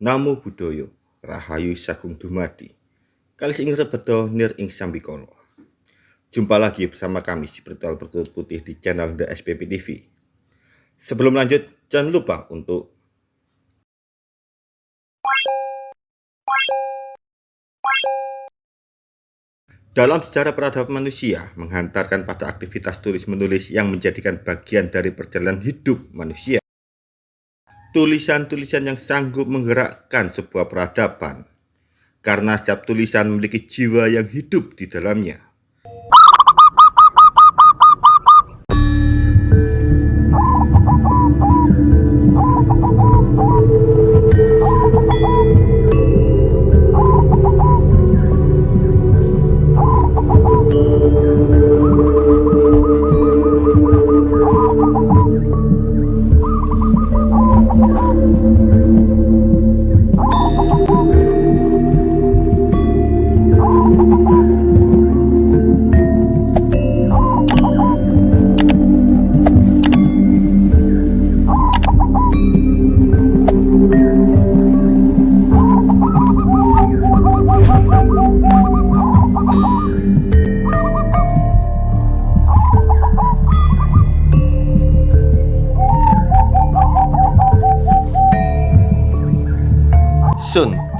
Namo Buddhaya, Rahayu Sagung Dumadi. Kali ing rebedo nir ing sambikala. Jumpa lagi bersama kami si Spiritual Bertutur Putih di channel The SPP TV. Sebelum lanjut, jangan lupa untuk Dalam sejarah peradaban manusia, menghantarkan pada aktivitas tulis-menulis yang menjadikan bagian dari perjalanan hidup manusia. Tulisan-tulisan yang sanggup menggerakkan sebuah peradaban, karena setiap tulisan memiliki jiwa yang hidup di dalamnya.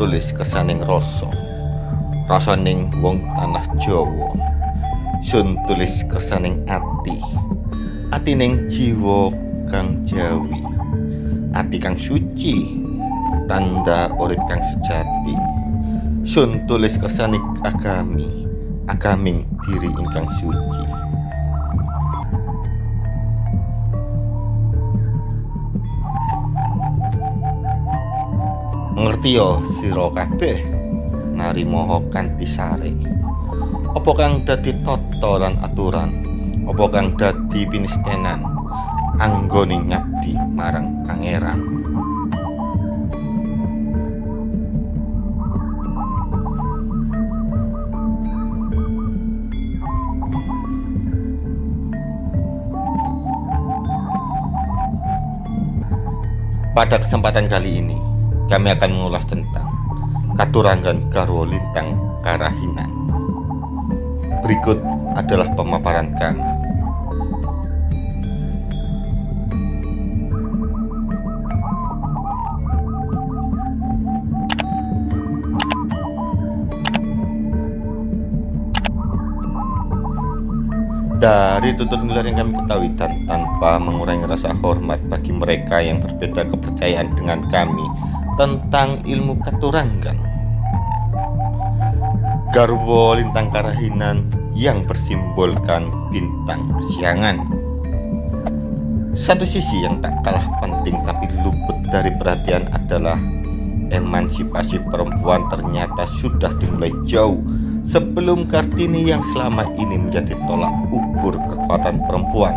Tulis kesaning rasa. Rasaning wong tanah Jawa. Sun tulis kesaning ati. Atining jiwa kang jawi. Ati kang suci. Tanda urip kang sejati. Sun tulis kesaning agami. Agaming diri ingkang suci ngerti yo sira kabeh. Narimo kanthi sare apa kang dadi tata lan aturan? Apa kang dadi pinistenan anggone ngabdi marang pangeran. Pada kesempatan kali ini, kami akan mengulas tentang Katurangan Garwo Lintang Karahinan. Berikut adalah pemaparan kami. Dari tutur nilai yang kami ketahui dan tanpa mengurangi rasa hormat bagi mereka yang berbeda kepercayaan dengan kami tentang ilmu katurangan Garwo lintang karahinan yang bersimbolkan bintang siangan Satu sisi yang tak kalah penting tapi luput dari perhatian adalah Emansipasi perempuan ternyata sudah dimulai jauh Sebelum Kartini yang selama ini menjadi tolak ukur kekuatan perempuan.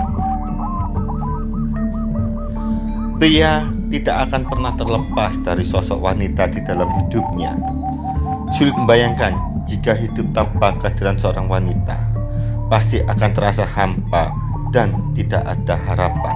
Pria tidak akan pernah terlepas dari sosok wanita di dalam hidupnya. Sulit membayangkan jika hidup tanpa kehadiran seorang wanita, pasti akan terasa hampa dan tidak ada harapan.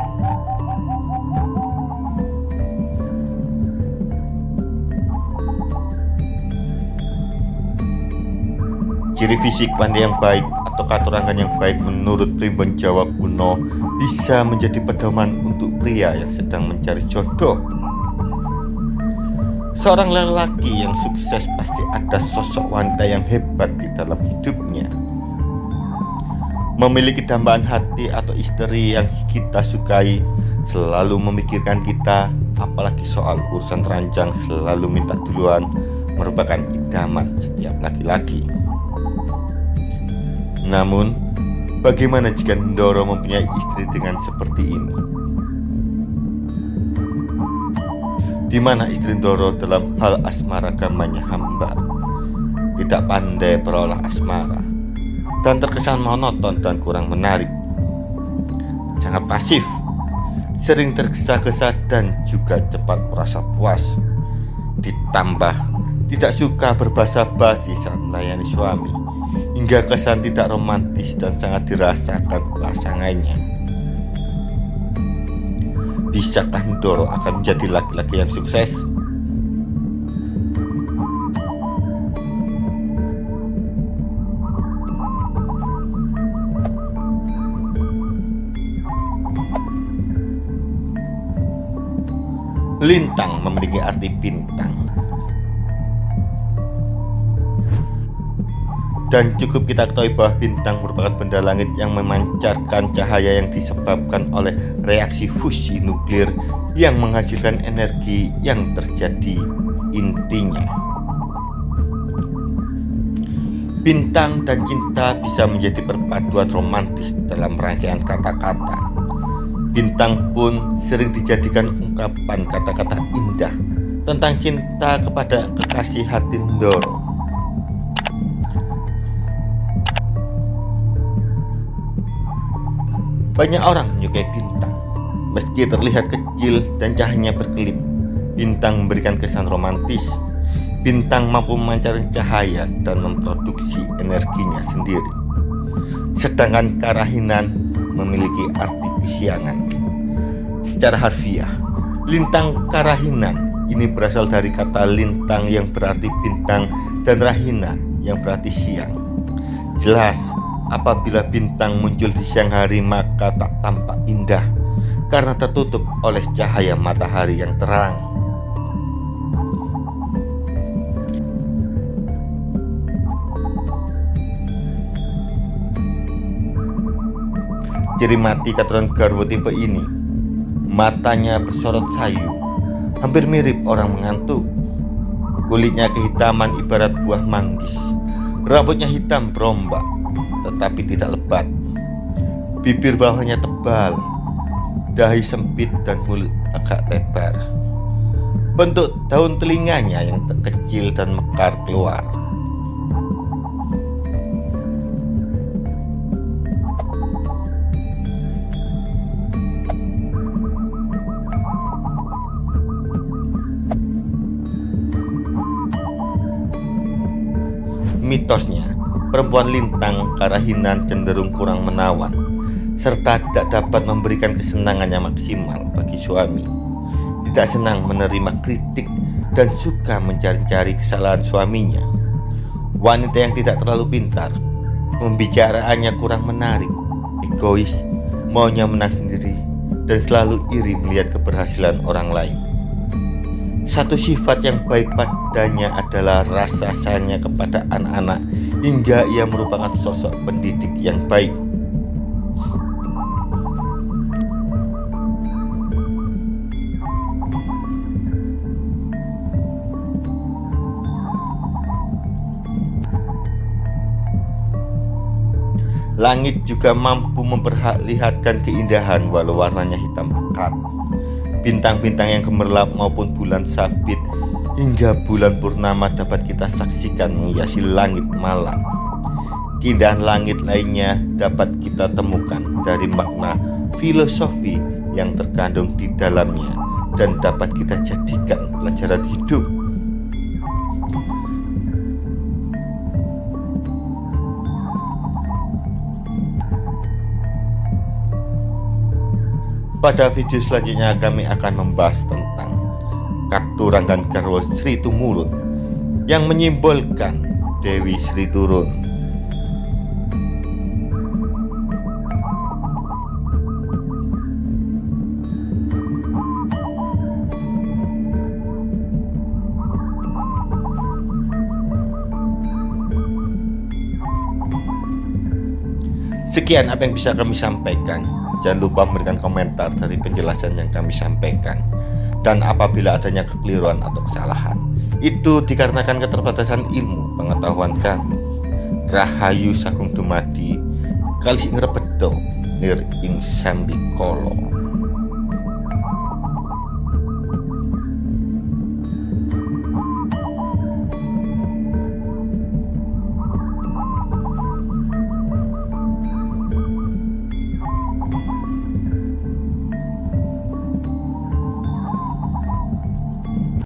Ciri fisik wanita yang baik atau katurangan yang baik menurut primbon Jawa kuno bisa menjadi pedoman untuk pria yang sedang mencari jodoh. Seorang lelaki yang sukses pasti ada sosok wanita yang hebat di dalam hidupnya. Memiliki dambaan hati atau istri yang kita sukai selalu memikirkan kita, apalagi soal urusan ranjang selalu minta duluan merupakan idaman setiap laki-laki. Namun, bagaimana jika Ndoro mempunyai istri dengan seperti ini? Di mana istri Ndoro dalam hal asmara gamanya hamba, tidak pandai berolah asmara, dan terkesan monoton dan kurang menarik. Sangat pasif, sering tergesa-gesa dan juga cepat merasa puas. Ditambah tidak suka berbahasa basi saat melayani suami hingga kesan tidak romantis dan sangat dirasakan pasangannya. Bisakah Ndoro akan menjadi laki-laki yang sukses? Lintang memiliki arti bintang Dan cukup kita ketahui bahwa bintang merupakan benda langit yang memancarkan cahaya yang disebabkan oleh reaksi fusi nuklir yang menghasilkan energi yang terjadi intinya. Bintang dan cinta bisa menjadi perpaduan romantis dalam rangkaian kata-kata. Bintang pun sering dijadikan ungkapan kata-kata indah tentang cinta kepada kekasih hati Ndoro. Banyak orang menyukai bintang, meski terlihat kecil dan cahayanya berkelip. Bintang memberikan kesan romantis bintang mampu memancarkan cahaya dan memproduksi energinya sendiri. Sedangkan karahinan memiliki arti kesiangan. Secara harfiah, lintang karahinan ini berasal dari kata lintang yang berarti bintang dan rahina yang berarti siang. Jelas, apabila bintang muncul di siang hari maka tak tampak indah karena tertutup oleh cahaya matahari yang terang. Ciri mati keturunan Garwo tipe ini Matanya bersorot sayu Hampir mirip orang mengantuk. Kulitnya kehitaman ibarat buah manggis. Rambutnya hitam berombak Tetapi tidak lebat. Bibir bawahnya tebal Dahi sempit dan mulut agak lebar. Bentuk daun telinganya yang kecil dan mekar keluar. Mitosnya, perempuan lintang karahinan cenderung kurang menawan serta tidak dapat memberikan kesenangan yang maksimal bagi suami. Tidak senang menerima kritik dan suka mencari-cari kesalahan suaminya. Wanita yang tidak terlalu pintar, pembicaraannya kurang menarik, egois, maunya menang sendiri, dan selalu iri melihat keberhasilan orang lain. Satu sifat yang baik padanya adalah rasa sayangnya kepada anak-anak hingga ia merupakan sosok pendidik yang baik. Langit juga mampu memperlihatkan keindahan walau warnanya hitam pekat bintang-bintang yang gemerlap maupun bulan sabit hingga bulan purnama dapat kita saksikan menghiasi langit malam. Keindahan langit lainnya dapat kita temukan dari makna filosofi yang terkandung di dalamnya dan dapat kita jadikan pelajaran hidup Pada video selanjutnya kami akan membahas tentang Katuranggan Garwo Sri Tumurun yang menyimbolkan Dewi Sri Turun. Sekian apa yang bisa kami sampaikan. Jangan lupa memberikan komentar dari penjelasan yang kami sampaikan. Dan apabila adanya kekeliruan atau kesalahan, itu dikarenakan keterbatasan ilmu pengetahuan kami. Rahayu Sagung Dumadi, Kalis Ingrebedo, Nir Ing Sambikolo.